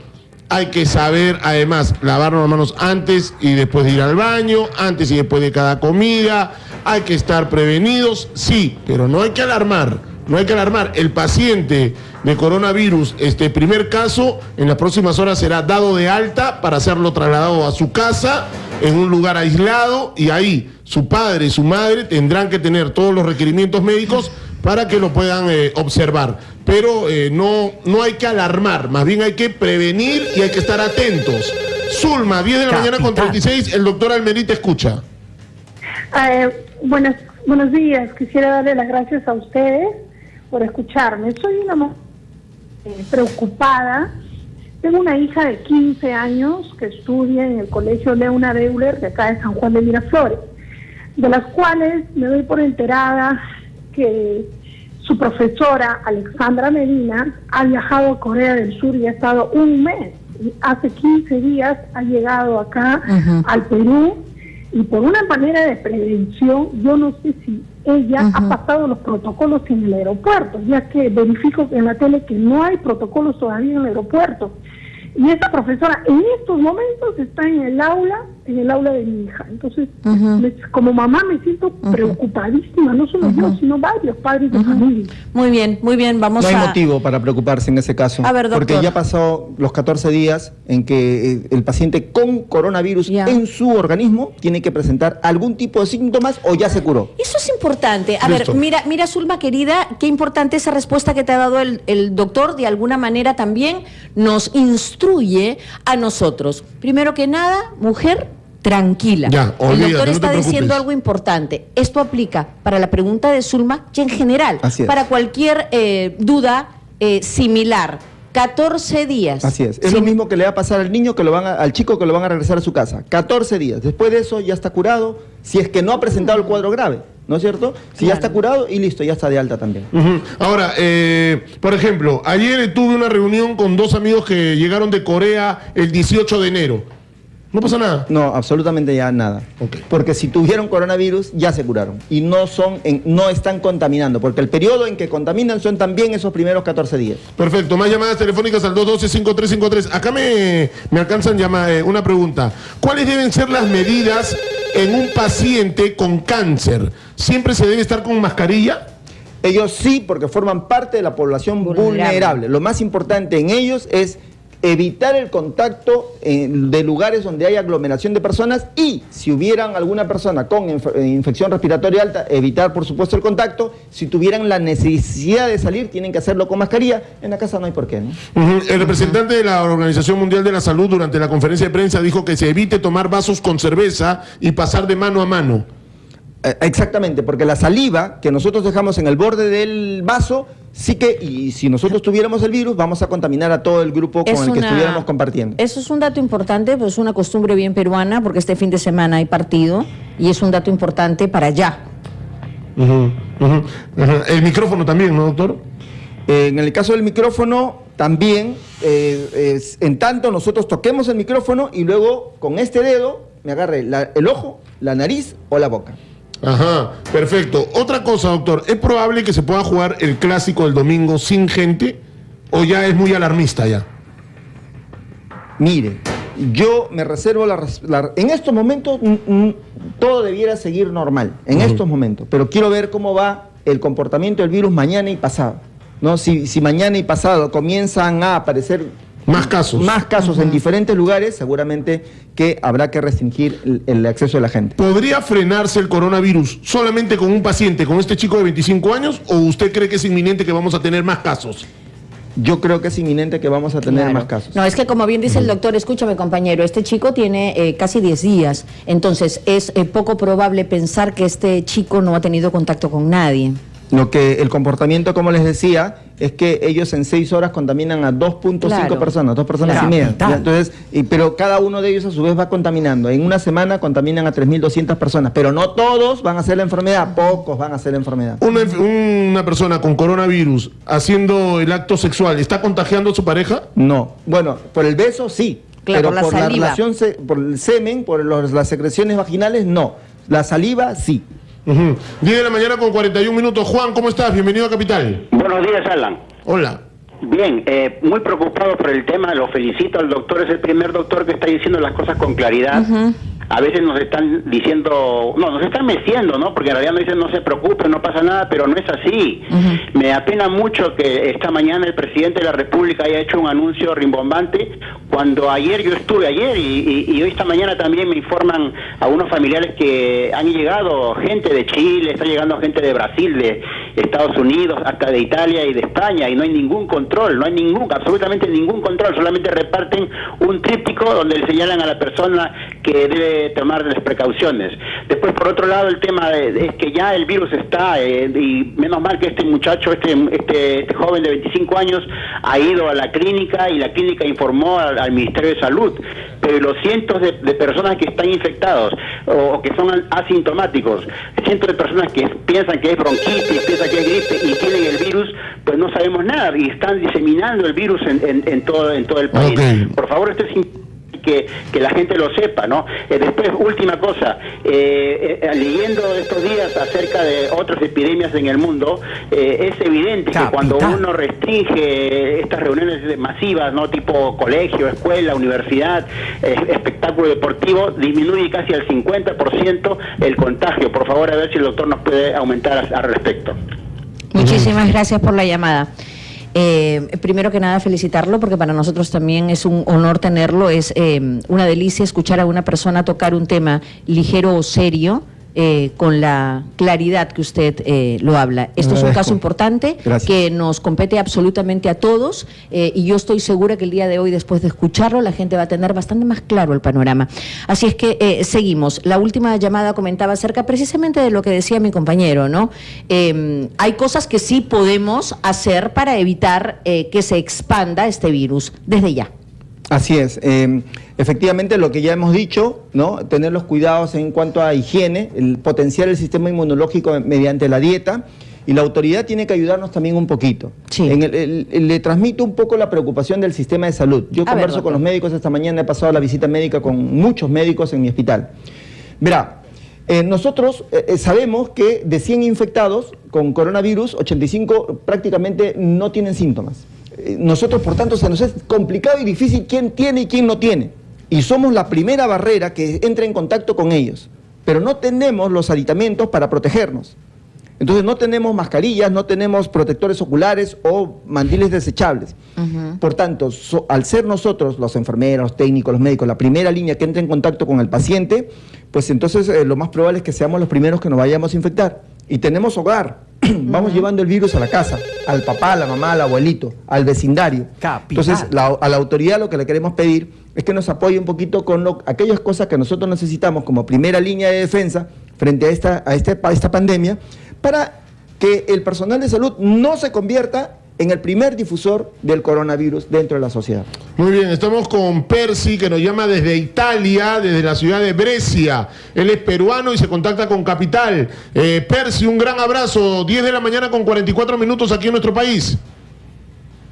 hay que saber, además, lavarnos las manos antes y después de ir al baño, antes y después de cada comida. Hay que estar prevenidos, sí, pero no hay que alarmar. No hay que alarmar. El paciente de coronavirus, este primer caso, en las próximas horas será dado de alta para hacerlo trasladado a su casa en un lugar aislado y ahí su padre y su madre tendrán que tener todos los requerimientos médicos para que lo puedan eh, observar pero eh, no, no hay que alarmar, más bien hay que prevenir y hay que estar atentos. Zulma, 10 de la mañana con 36, el doctor Almerí te escucha. Eh, buenos, buenos días, quisiera darle las gracias a ustedes por escucharme. Soy una mujer eh, preocupada. Tengo una hija de 15 años que estudia en el colegio Leona Deuler de acá de San Juan de Miraflores, de las cuales me doy por enterada que su profesora, Alexandra Medina, ha viajado a Corea del Sur y ha estado un mes. Hace 15 días ha llegado acá al Perú y por una manera de prevención, yo no sé si ella ha pasado los protocolos en el aeropuerto, ya que verifico en la tele que no hay protocolos todavía en el aeropuerto. Y esta profesora en estos momentos está en el aula, en el aula de mi hija. Entonces, como mamá me siento preocupadísima, no solo yo, sino varios padres de familia. Muy bien, muy bien, vamos a... No hay motivo para preocuparse en ese caso. A ver, porque ya pasó los 14 días en que eh, el paciente con coronavirus en su organismo tiene que presentar algún tipo de síntomas o ya se curó. Eso es importante. A ver, mira, mira, Zulma, querida, qué importante esa respuesta que te ha dado el, el doctor. De alguna manera también nos instruye a nosotros. Primero que nada, mujer, tranquila. el doctor está diciendo algo importante. Esto aplica para la pregunta de Zulma y en general, para cualquier eh, duda eh, similar. 14 días. Así es. Es lo mismo que le va a pasar al niño, que lo van al chico que lo van a regresar a su casa. 14 días. Después de eso ya está curado, si es que no ha presentado el cuadro grave. ¿no es cierto? Si ya está curado y listo, ya está de alta también. Ahora, eh, por ejemplo, ayer tuve una reunión con dos amigos que llegaron de Corea el 18 de enero. ¿No pasa nada? No, absolutamente ya nada. Porque si tuvieron coronavirus, ya se curaron. Y no, son no están contaminando, porque el periodo en que contaminan son también esos primeros 14 días. Perfecto. Más llamadas telefónicas al 212-5353. Acá me, me alcanzan llama, eh, una pregunta. ¿Cuáles deben ser las medidas en un paciente con cáncer? ¿Siempre se debe estar con mascarilla? Ellos sí, porque forman parte de la población vulnerable. Lo más importante en ellos es evitar el contacto de lugares donde hay aglomeración de personas y si hubieran alguna persona con eh, infección respiratoria alta, evitar por supuesto el contacto. Si tuvieran la necesidad de salir, tienen que hacerlo con mascarilla. En la casa no hay por qué. ¿no? El representante de la Organización Mundial de la Salud durante la conferencia de prensa dijo que se evite tomar vasos con cerveza y pasar de mano a mano. Eh, exactamente, porque la saliva que nosotros dejamos en el borde del vaso, sí que, y si nosotros tuviéramos el virus, vamos a contaminar a todo el grupo con el que estuviéramos compartiendo. Eso es un dato importante, pues es una costumbre bien peruana, porque este fin de semana hay partido, y es un dato importante para allá. El micrófono también, ¿no, doctor? Eh, en el caso del micrófono, también, eh, en tanto nosotros toquemos el micrófono y luego con este dedo me agarre el ojo, la nariz o la boca. Ajá, perfecto. Otra cosa, doctor, ¿es probable que se pueda jugar el clásico del domingo sin gente o ya es muy alarmista ya? Mire, yo me reservo la... en estos momentos mm, mm, todo debiera seguir normal, en estos momentos, pero quiero ver cómo va el comportamiento del virus mañana y pasado. ¿no? Si, si mañana y pasado comienzan a aparecer Más casos. Más casos en diferentes lugares, seguramente que habrá que restringir el, el acceso de la gente. ¿Podría frenarse el coronavirus solamente con un paciente, con este chico de 25 años, o usted cree que es inminente que vamos a tener más casos? Yo creo que es inminente que vamos a tener Claro. más casos. No, es que como bien dice el doctor, escúchame compañero, este chico tiene eh, casi 10 días, entonces es eh, poco probable pensar que este chico no ha tenido contacto con nadie. Lo que el comportamiento, como les decía, es que ellos en seis horas contaminan a 2.5 Claro. personas, dos personas Claro. y media. Entonces, y- pero cada uno de ellos a su vez va contaminando. En una semana contaminan a 3.200 personas, pero no todos van a hacer la enfermedad, pocos van a hacer la enfermedad. Una, una persona con coronavirus haciendo el acto sexual, ¿está contagiando a su pareja? No. Bueno, por el beso sí, Claro, pero por la por la saliva. relación, se- por el semen, por los- las secreciones vaginales, no. La saliva sí. Ujú. 10 de la mañana con 41 minutos. Juan, ¿cómo estás? Bienvenido a Capital. Buenos días, Alan. Hola. Bien, eh, muy preocupado por el tema, lo felicito al doctor, es el primer doctor que está diciendo las cosas con claridad. A veces nos están diciendo, no, nos están meciendo, ¿no? Porque en realidad nos dicen no se preocupen, no pasa nada, pero no es así. Me apena mucho que esta mañana el presidente de la República haya hecho un anuncio rimbombante cuando ayer yo estuve ayer y, y- y hoy esta mañana también me informan a unos familiares que han llegado gente de Chile, está llegando gente de Brasil, de Estados Unidos, hasta de Italia y de España y no hay ningún control, no hay ningún, absolutamente ningún control, solamente reparten un tríptico donde le señalan a la persona que debe tomar las precauciones. Después, por otro lado, el tema de- es que ya el virus está eh, y menos mal que este muchacho, este, este, este joven de 25 años ha ido a la clínica y la clínica informó al, al Ministerio de Salud, pero los cientos de, de personas que están infectados o, o que son asintomáticos, cientos de personas que piensan que es bronquitis, piensan que es gripe y tienen el virus, pues no sabemos nada y están diseminando el virus en, en- en todo, en todo el país. Por favor, esto es importante que, que la gente lo sepa, ¿no? Eh, después, última cosa, eh, eh, leyendo estos días acerca de otras epidemias en el mundo, eh, es evidente que cuando uno restringe estas reuniones masivas, ¿no? Tipo colegio, escuela, universidad, eh, espectáculo deportivo, disminuye casi al 50% el contagio. Por favor, a ver si el doctor nos puede aumentar al respecto. Muchísimas gracias por la llamada. Eh, primero que nada, felicitarlo porque para nosotros también es un honor tenerlo. Es eh, una delicia escuchar a una persona tocar un tema ligero o serio. Eh, con la claridad que usted eh, lo habla. Esto es un caso importante Gracias. que nos compete absolutamente a todos eh, y yo estoy segura que el día de hoy, después de escucharlo, la gente va a tener bastante más claro el panorama. Así es que seguimos. La última llamada comentaba acerca precisamente de lo que decía mi compañero, ¿no? Eh, hay cosas que sí podemos hacer para evitar que se expanda este virus desde ya. Así es. Efectivamente, lo que ya hemos dicho, ¿no? Tener los cuidados en cuanto a higiene, el potenciar el sistema inmunológico mediante la dieta. Y la autoridad tiene que ayudarnos también un poquito. En el- le transmito un poco la preocupación del sistema de salud. Yo A ver, converso con los médicos esta mañana, he pasado la visita médica con muchos médicos en mi hospital. Verá, eh, nosotros eh, eh, sabemos que de 100 infectados con coronavirus, 85 prácticamente no tienen síntomas. Eh, Nosotros, por tanto, se nos es complicado y difícil quién tiene y quién no tiene. Y somos la primera barrera que entra en contacto con ellos. Pero no tenemos los aditamentos para protegernos. Entonces no tenemos mascarillas, no tenemos protectores oculares o mandiles desechables. Por tanto, so- al ser nosotros, los enfermeros, los técnicos, los médicos, la primera línea que entra en contacto con el paciente, pues entonces eh, lo más probable es que seamos los primeros que nos vayamos a infectar. Y tenemos hogar. Vamos llevando el virus a la casa, al papá, a la mamá, al abuelito, al vecindario. Entonces, la- a la autoridad lo que le queremos pedir es que nos apoye un poquito con aquellas cosas que nosotros necesitamos como primera línea de defensa frente a esta, a este- a esta pandemia, para que el personal de salud no se convierta en el primer difusor del coronavirus dentro de la sociedad. Muy bien, estamos con Percy, que nos llama desde Italia, desde la ciudad de Brescia. Él es peruano y se contacta con Capital. Eh, Percy, un gran abrazo. 10 de la mañana con 44 minutos aquí en nuestro país.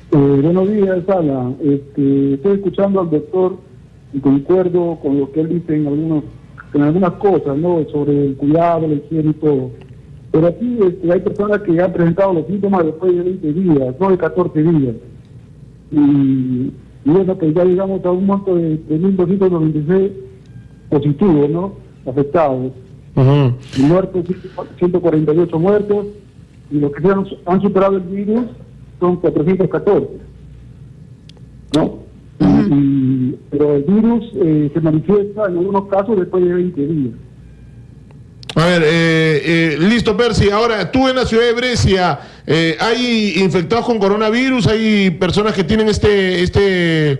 Eh, buenos días, Ana. Este, estoy escuchando al doctor y concuerdo con lo que él dice en, algunos, en algunas cosas, ¿no? Sobre el cuidado, la higiene y todo. Pero aquí este, hay personas que han presentado los síntomas después de 20 días, no de 14 días. Y, y bueno, pues ya llegamos a un monto de, de 1.296 positivos, ¿no? Afectados. Y muertos, 148 muertos. Y los que han, han superado el virus son 414. ¿No? y, pero el virus eh, se manifiesta en algunos casos después de 20 días. A ver, eh, eh, listo, Percy. Ahora, tú en la ciudad de Brescia, eh, ¿hay infectados con coronavirus? ¿Hay personas que tienen este... este...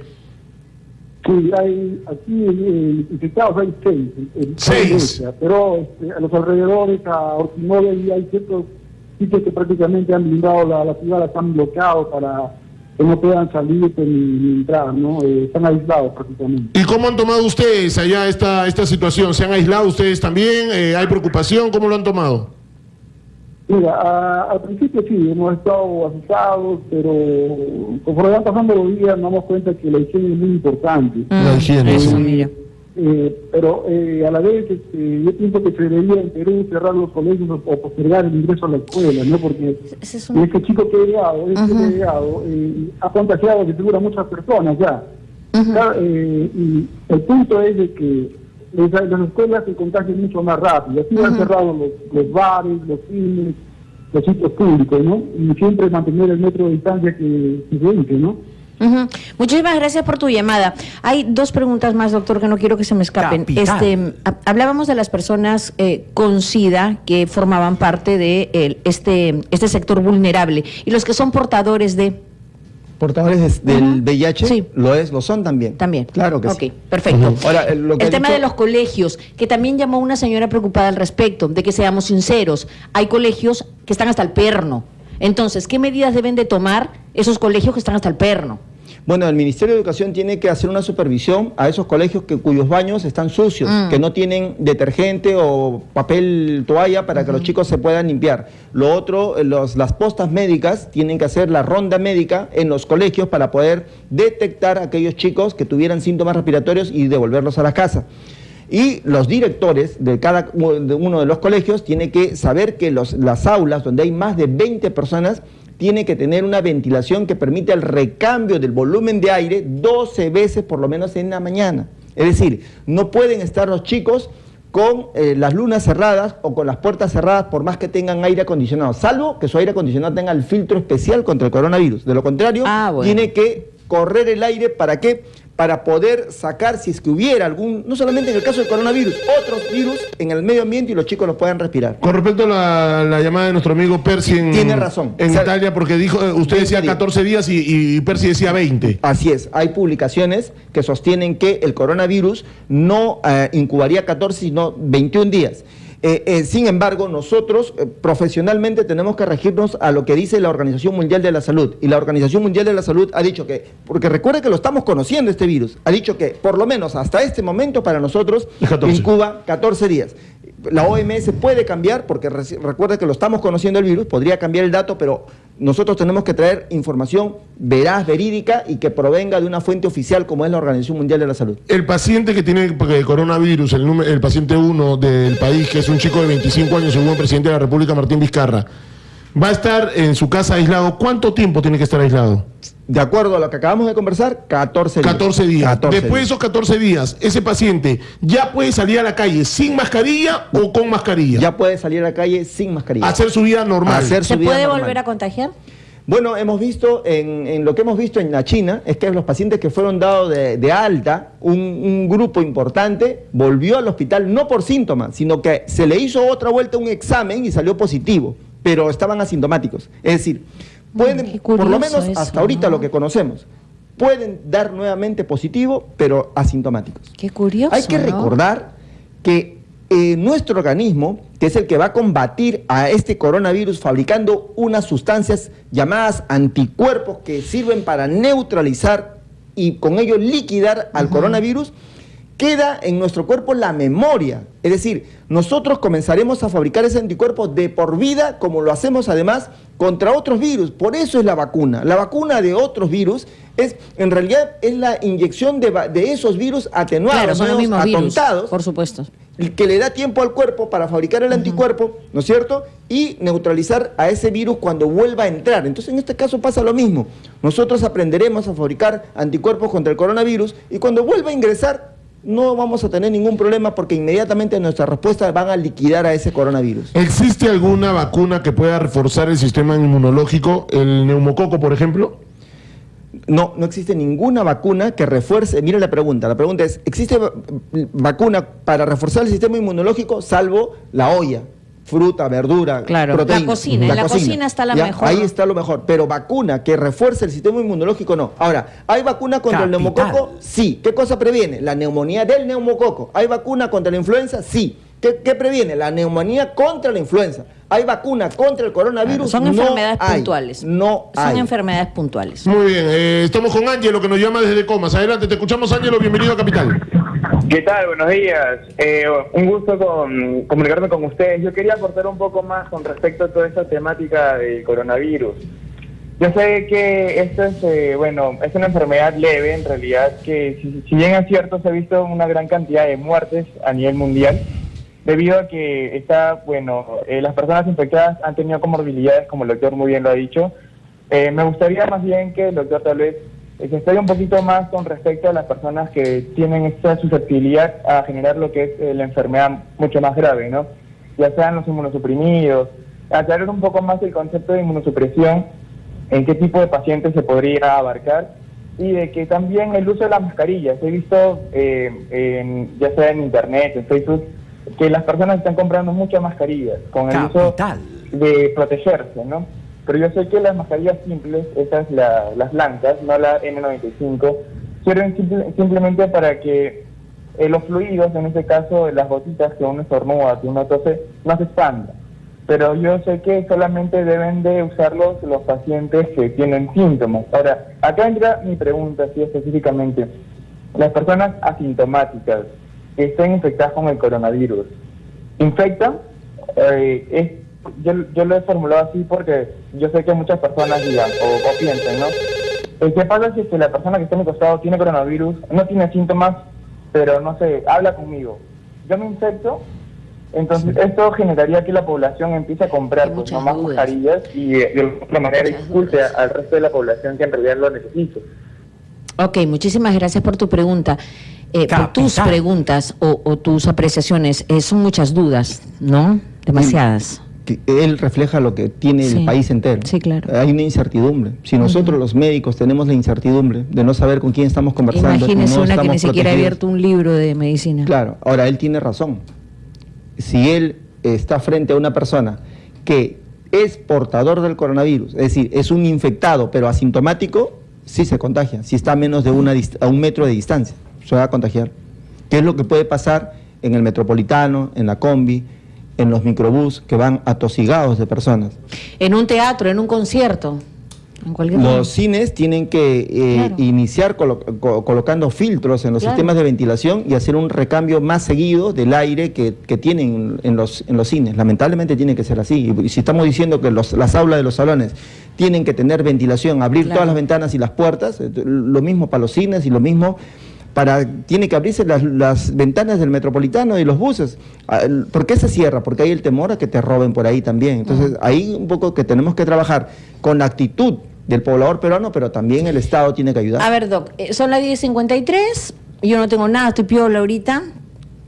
Sí, hay aquí eh, infectados hay seis. en- en toda Seis. Pero este, a los alrededores, a Orquimove, y hay ciertos sitios que prácticamente han blindado la, la ciudad, las han bloqueado para que no puedan salir ni, ni entrar, ¿no? Eh, están aislados prácticamente. ¿Y cómo han tomado ustedes allá esta, esta situación? ¿Se han aislado ustedes también? Eh, ¿Hay preocupación? ¿Cómo lo han tomado? Mira, a- al principio sí, hemos estado asustados, pero conforme van pasando los días nos damos cuenta que la higiene es muy importante. La higiene, Eh, sí. Eh, pero eh, a la vez este, yo pienso que se debería en Perú cerrar los colegios o, o postergar el ingreso a la escuela, ¿no? Porque Ese es un- este chico que ha llegado, este que ha llegado, eh, ha contagiado de seguro a muchas personas ya. Eh, y el punto es de que les- las escuelas se contagian mucho más rápido. Así han cerrado los, los bares, los cines, los sitios públicos, ¿no? Y siempre mantener el metro de distancia que, se dice, ¿no? Ujú. Muchísimas gracias por tu llamada. Hay dos preguntas más, doctor, que no quiero que se me escapen. Capital. Este, ha- hablábamos de las personas eh, con SIDA que formaban parte de el- este, este sector vulnerable y los que son portadores de... Portadores de- del Ujú. VIH Sí. lo es, lo son también. También. Claro que Ok, sí. perfecto. Ahora, eh, lo que el tema dicho- de los colegios, que también llamó una señora preocupada al respecto, de que seamos sinceros. Hay colegios que están hasta el perno. Entonces, ¿qué medidas deben de tomar esos colegios que están hasta el perno? Bueno, el Ministerio de Educación tiene que hacer una supervisión a esos colegios que, cuyos baños están sucios, Mm. que no tienen detergente o papel toalla para que los chicos se puedan limpiar. Lo otro, los- las postas médicas tienen que hacer la ronda médica en los colegios para poder detectar a aquellos chicos que tuvieran síntomas respiratorios y devolverlos a la casa. Y los directores de cada uno de los colegios tienen que saber que los, las aulas donde hay más de 20 personas tiene que tener una ventilación que permita el recambio del volumen de aire 12 veces por lo menos en la mañana. Es decir, no pueden estar los chicos con eh, las lunas cerradas o con las puertas cerradas por más que tengan aire acondicionado, salvo que su aire acondicionado tenga el filtro especial contra el coronavirus. De lo contrario, Ah, bueno. tiene que correr el aire para qué? Para poder sacar, si es que hubiera algún, no solamente en el caso del coronavirus, otros virus en el medio ambiente y los chicos los puedan respirar. Con respecto a la, la llamada de nuestro amigo Percy en, Tiene razón. en O sea, Italia, porque dijo, eh, usted 20 decía días. 14 días y, y Percy decía 20. Así es, hay publicaciones que sostienen que el coronavirus no eh, incubaría 14, sino 21 días. Eh, eh, sin embargo, nosotros eh, profesionalmente tenemos que regirnos a lo que dice la Organización Mundial de la Salud. Y la Organización Mundial de la Salud ha dicho que, porque recuerde que lo estamos conociendo este virus, ha dicho que por lo menos hasta este momento para nosotros Es 14. incuba 14 días. La OMS puede cambiar, porque recuerde que lo estamos conociendo el virus, podría cambiar el dato, pero nosotros tenemos que traer información veraz, verídica y que provenga de una fuente oficial como es la Organización Mundial de la Salud. El paciente que tiene coronavirus, el, número- el paciente 1 del país, que es un chico de 25 años, según el presidente de la República, Martín Vizcarra, va a estar en su casa aislado. ¿Cuánto tiempo tiene que estar aislado? De acuerdo a lo que acabamos de conversar, 14 días. 14 días. 14 Después de días. esos 14 días, ese paciente ya puede salir a la calle sin mascarilla o con mascarilla. Ya puede salir a la calle sin mascarilla. Hacer su vida normal. Hacer su ¿Se vida puede normal. volver a contagiar? Bueno, hemos visto, en, en lo que hemos visto en la China, es que los pacientes que fueron dados de, de alta, un, un grupo importante volvió al hospital no por síntomas, sino que se le hizo otra vuelta un examen y salió positivo, pero estaban asintomáticos. Es decir, pueden, por lo menos eso, hasta ahorita ¿no? lo que conocemos, pueden dar nuevamente positivo, pero asintomáticos. Qué curioso. Hay que ¿no? recordar que eh, nuestro organismo, que es el que va a combatir a este coronavirus fabricando unas sustancias llamadas anticuerpos que sirven para neutralizar y con ello liquidar al coronavirus, queda en nuestro cuerpo la memoria. Es decir, nosotros comenzaremos a fabricar ese anticuerpo de por vida, como lo hacemos además contra otros virus. Por eso es la vacuna. La vacuna de otros virus es, en realidad, es la inyección de, esos virus atenuados, Claro, son los nuevos, mismos virus, atontados, por supuesto. que le da tiempo al cuerpo para fabricar el anticuerpo, ¿no es cierto? Y neutralizar a ese virus cuando vuelva a entrar. Entonces, en este caso pasa lo mismo. Nosotros aprenderemos a fabricar anticuerpos contra el coronavirus y cuando vuelva a ingresar, no vamos a tener ningún problema porque inmediatamente nuestras respuestas van a liquidar a ese coronavirus. ¿Existe alguna vacuna que pueda reforzar el sistema inmunológico? ¿El neumococo, por ejemplo? No, no existe ninguna vacuna que refuerce. Mira la pregunta. La pregunta es: ¿existe va- vacuna para reforzar el sistema inmunológico salvo la olla? Fruta, verdura, Claro, proteína. la cocina. En la cocina está la ¿Ya? mejor. Ahí está lo mejor. Pero vacuna que refuerce el sistema inmunológico, no. Ahora, ¿hay vacuna contra el neumococo? Sí. ¿Qué cosa previene? La neumonía del neumococo. ¿Hay vacuna contra la influenza? Sí. ¿Qué, qué previene? La neumonía contra la influenza. ¿Hay vacuna contra el coronavirus? Son No enfermedades hay. puntuales. No Son hay. enfermedades puntuales. Muy bien, eh, estamos con Ángelo que nos llama desde Comas. Adelante, te escuchamos Ángelo, bienvenido a Capital. ¿Qué tal? Buenos días. Eh, un gusto con, comunicarme con ustedes. Yo quería aportar un poco más con respecto a toda esta temática del coronavirus. Yo sé que esto es, eh, bueno, es una enfermedad leve en realidad, que si, si bien es cierto se ha visto una gran cantidad de muertes a nivel mundial, debido a que está, bueno, eh, las personas infectadas han tenido comorbilidades, como el doctor muy bien lo ha dicho. Eh, me gustaría más bien que el doctor tal vez eh, se explaye un poquito más con respecto a las personas que tienen esta susceptibilidad a generar lo que es eh, la enfermedad mucho más grave, ¿no? Ya sean los inmunosuprimidos, aclarar un poco más el concepto de inmunosupresión, en qué tipo de pacientes se podría abarcar y de que también el uso de las mascarillas. He visto, eh, en- ya sea en internet, en Facebook, que las personas están comprando muchas mascarillas con el uso de protegerse, ¿no? Pero yo sé que las mascarillas simples, esas la- las blancas, no la N95, sirven simple- simplemente para que eh, los fluidos, en este caso las gotitas que uno estornuda, que uno tose, no se expandan. Pero yo sé que solamente deben de usarlos los pacientes que tienen síntomas. Ahora, acá entra mi pregunta, así específicamente. Las personas asintomáticas que estén infectadas con el coronavirus, ¿infectan? Eh, es- yo, yo lo he formulado así porque yo sé que muchas personas digan o, o piensen, ¿no? Eh, ¿Qué pasa si es que la persona que está a mi costado tiene coronavirus, no tiene síntomas, pero no sé, habla conmigo? Yo me infecto, entonces esto generaría que la población empiece a comprar pues, no más mascarillas y eh, de alguna manera expulse al resto de la población que en realidad lo necesita. Ok, muchísimas gracias por tu pregunta. Eh, por tus preguntas o, o tus apreciaciones, eh, son muchas dudas, ¿no? Demasiadas. que él refleja lo que tiene Sí. el país entero. Sí, claro. Hay una incertidumbre. Si nosotros los médicos tenemos la incertidumbre de no saber con quién estamos conversando, Imagínese no una que ni siquiera ha abierto un libro de medicina. Claro, ahora él tiene razón. Si él está frente a una persona que es portador del coronavirus, es decir, es un infectado pero asintomático, sí se contagia. Si está a menos de una a un metro de distancia, se va a contagiar. ¿Qué es lo que puede pasar en el metropolitano, en la combi, en los microbús que van atosigados de personas? En un teatro, en un concierto, en cualquier Los cines tienen que eh, Claro. iniciar colo- co- colocando filtros en los Claro. sistemas de ventilación y hacer un recambio más seguido del aire que, que tienen en los, en los cines. Lamentablemente tiene que ser así. Y si estamos diciendo que los- las aulas de los salones tienen que tener ventilación, abrir Claro. todas las ventanas y las puertas, eh, lo mismo para los cines y lo mismo para tiene que abrirse las, las ventanas del metropolitano y los buses. Ah, ¿Por qué se cierra? Porque hay el temor a que te roben por ahí también. Entonces, ahí un poco que tenemos que trabajar con la actitud del poblador peruano, pero también el Estado tiene que ayudar. A ver, Doc, eh, son las 10.53, yo no tengo nada, estoy piola ahorita.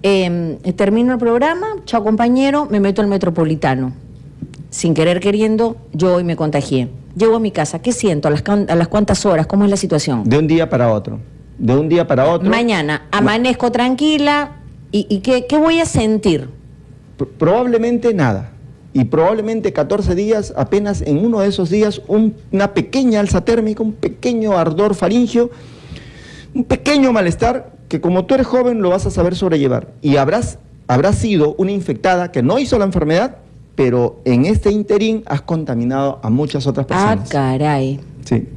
Eh, termino el programa, chao compañero, me meto al metropolitano. Sin querer queriendo, yo hoy me contagié. Llego a mi casa, ¿qué siento? ¿A las, a las cuántas horas? ¿Cómo es la situación? De un día para otro. De un día para otro. Mañana, amanezco tranquila, ¿y, y qué, qué voy a sentir? P- Probablemente nada. Y probablemente 14 días, apenas en uno de esos días, un- una pequeña alza térmica, un pequeño ardor faringio, un pequeño malestar que como tú eres joven lo vas a saber sobrellevar. Y habrás, habrás sido una infectada que no hizo la enfermedad, pero en este interín has contaminado a muchas otras Ah, personas. caray. Sí.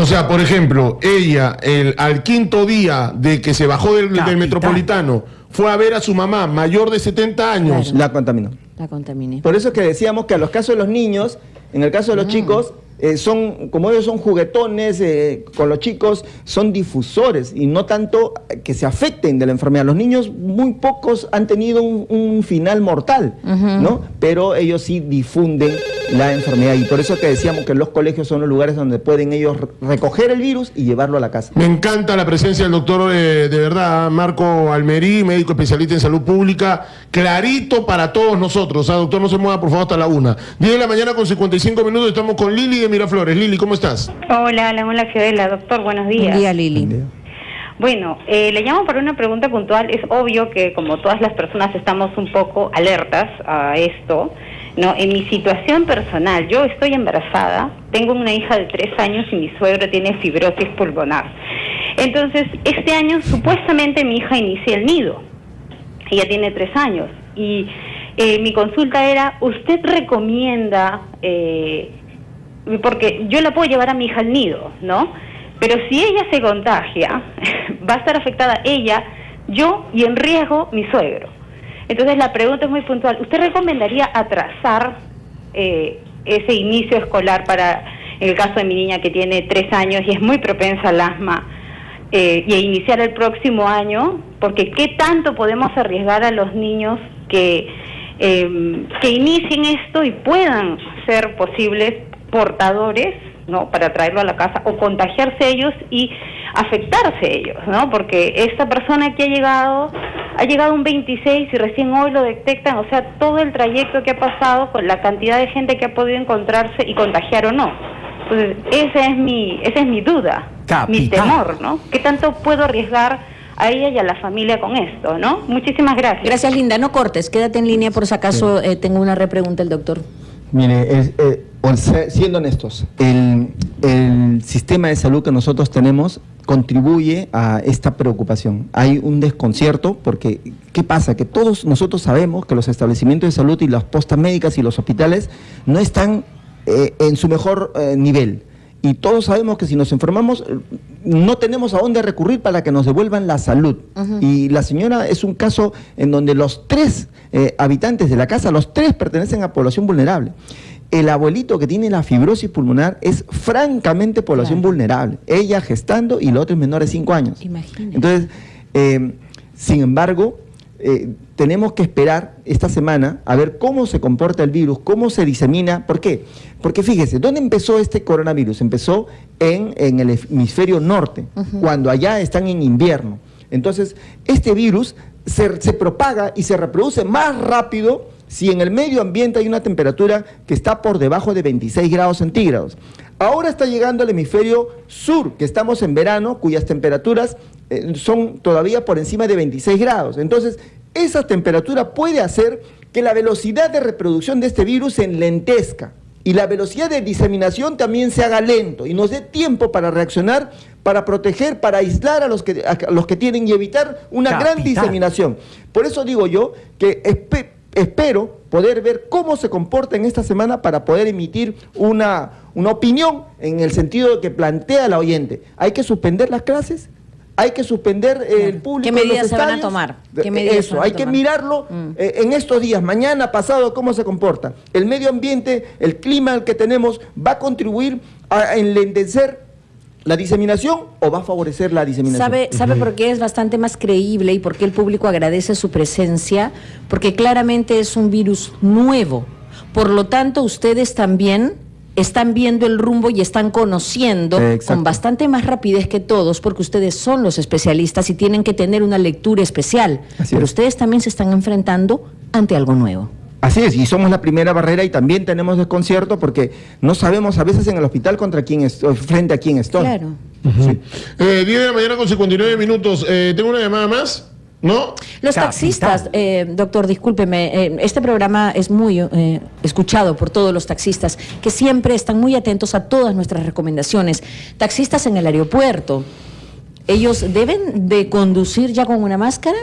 O sea, por ejemplo, ella el, al quinto día de que se bajó del, del metropolitano fue a ver a su mamá mayor de 70 años. La contaminó. La contaminé. Por eso es que decíamos que a los casos de los niños, en el caso de los chicos, eh, son, como ellos son juguetones, eh, con los chicos son difusores y no tanto que se afecten de la enfermedad. Los niños, muy pocos han tenido un, un final mortal, ¿no? Pero ellos sí difunden la enfermedad. Y por eso que decíamos que los colegios son los lugares donde pueden ellos recoger el virus y llevarlo a la casa. Me encanta la presencia del doctor, eh, de verdad, Marco Almerí, médico especialista en salud pública, clarito para todos nosotros. Doctor, no se mueva, por favor, hasta la una. 10 de la mañana con 55 minutos, estamos con Lili de Miraflores. Lili, ¿cómo estás? Hola, hola, hola, Fiorella. Doctor, buenos días. Buen día, Lili. Bueno, eh, le llamo para una pregunta puntual. Es obvio que como todas las personas estamos un poco alertas a esto. No, en mi situación personal, yo estoy embarazada, tengo una hija de tres años y mi suegro tiene fibrosis pulmonar. Entonces, este año supuestamente mi hija inicia el nido. Ella tiene tres años y eh, mi consulta era, ¿usted recomienda, eh, porque yo la puedo llevar a mi hija al nido, ¿no? Pero si ella se contagia, va a estar afectada ella, yo y en riesgo mi suegro. Entonces la pregunta es muy puntual. ¿Usted recomendaría atrasar eh, ese inicio escolar para, el caso de mi niña que tiene tres años y es muy propensa al asma, eh, y iniciar el próximo año? Porque ¿qué tanto podemos arriesgar a los niños que, eh, que inicien esto y puedan ser posibles portadores ¿no? Para traerlo a la casa o contagiarse ellos y afectarse ellos, ¿no? Porque esta persona que ha llegado, ha llegado un 26 y recién hoy lo detectan, o sea, todo el trayecto que ha pasado con la cantidad de gente que ha podido encontrarse y contagiar o no. Entonces, esa es mi, esa es mi duda, mi temor, ¿no? ¿Qué tanto puedo arriesgar a ella y a la familia con esto, ¿no? Muchísimas gracias. Gracias, Linda. No cortes, quédate en línea por si acaso eh, tengo una repregunta el doctor. Mire, es, eh, siendo honestos, el, el, sistema de salud que nosotros tenemos contribuye a esta preocupación. Hay un desconcierto porque, ¿qué pasa? Que todos nosotros sabemos que los establecimientos de salud y las postas médicas y los hospitales no están eh, en su mejor eh, nivel. Y todos sabemos que si nos enfermamos no tenemos a dónde recurrir para que nos devuelvan la salud. Y la señora es un caso en donde los tres eh, habitantes de la casa, los tres pertenecen a población vulnerable. El abuelito que tiene la fibrosis pulmonar es francamente población vulnerable. Ella gestando y los otros menores de 5 años. Entonces, eh, sin embargo, eh, tenemos que esperar esta semana a ver cómo se comporta el virus, cómo se disemina. ¿Por qué? Porque fíjese, ¿dónde empezó este coronavirus? Empezó en, en el hemisferio norte, cuando allá están en invierno. Entonces, este virus se, se propaga y se reproduce más rápido si en el medio ambiente hay una temperatura que está por debajo de 26 grados centígrados. Ahora está llegando al hemisferio sur, que estamos en verano, cuyas temperaturas eh, son todavía por encima de 26 grados. Entonces, esa temperatura puede hacer que la velocidad de reproducción de este virus se enlentezca y la velocidad de diseminación también se haga lento y nos dé tiempo para reaccionar, para proteger, para aislar a los que, a los que tienen y evitar una gran diseminación. Por eso digo yo que espero poder ver cómo se comporta en esta semana para poder emitir una, una opinión en el sentido de que plantea la oyente. ¿Hay que suspender las clases? hay que suspender el público. ¿Qué medidas se van a tomar? Eso, hay que mirarlo mm. eh, en estos días, mañana, pasado, cómo se comporta. El medio ambiente, el clima que tenemos, va a contribuir a enlentecer la diseminación o va a favorecer la diseminación? ¿Sabe, ¿Sabe por qué es bastante más creíble y por qué el público agradece su presencia? Porque claramente es un virus nuevo. Por lo tanto, ustedes también están viendo el rumbo y están conociendo con bastante más rapidez que todos, porque ustedes son los especialistas y tienen que tener una lectura especial. Pero ustedes también se están enfrentando ante algo nuevo. Así es, y somos la primera barrera y también tenemos desconcierto porque no sabemos a veces en el hospital contra quién es, frente a quién estoy. Claro. Eh, 10 de la mañana con 59 minutos. Eh, ¿Tengo una llamada más? ¿No? Los taxistas, eh, doctor, discúlpeme, eh, este programa es muy escuchado por todos los taxistas que siempre están muy atentos a todas nuestras recomendaciones. Taxistas en el aeropuerto, ¿ellos deben de conducir ya con una máscara?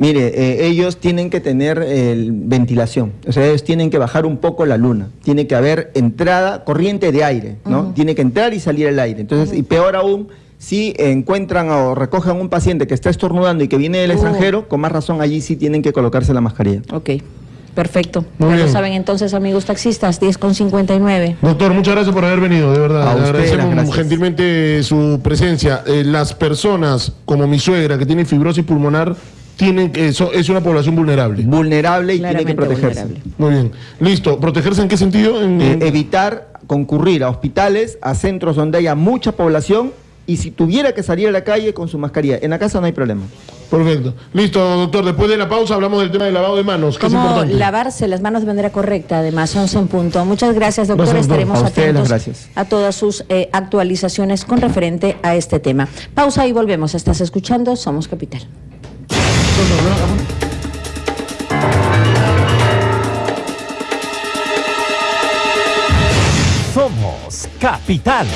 Mire, eh, ellos tienen que tener ventilación, o sea, ellos tienen que bajar un poco la luna, tiene que haber entrada, corriente de aire, ¿no? Tiene que entrar y salir el aire. Entonces, y peor aún, si encuentran o recogen un paciente que está estornudando y que viene del extranjero, con más razón allí sí tienen que colocarse la mascarilla. Ok. Perfecto. ya lo saben entonces, amigos taxistas, 10 con 59. Doctor, muchas gracias por haber venido, de verdad. Agradecemos gentilmente su presencia. Eh, las personas como mi suegra que tiene fibrosis pulmonar tienen que, eso es una población vulnerable. Vulnerable y tiene que Claramente protegerse. vulnerable. Muy bien. Listo. ¿Protegerse en qué sentido? En- Eh, evitar concurrir a hospitales, a centros donde haya mucha población y si tuviera que salir a la calle con su mascarilla. En la casa no hay problema. Perfecto. Listo, doctor. Después de la pausa hablamos del tema del lavado de manos, que es Cómo importante. lavarse las manos de manera correcta, además, 11 en punto. Muchas gracias, doctor. Gracias, doctor. Estaremos A atentos gracias. a todas sus eh, actualizaciones con referente a este tema. Pausa y volvemos. Estás escuchando Somos Capital. Somos Capital.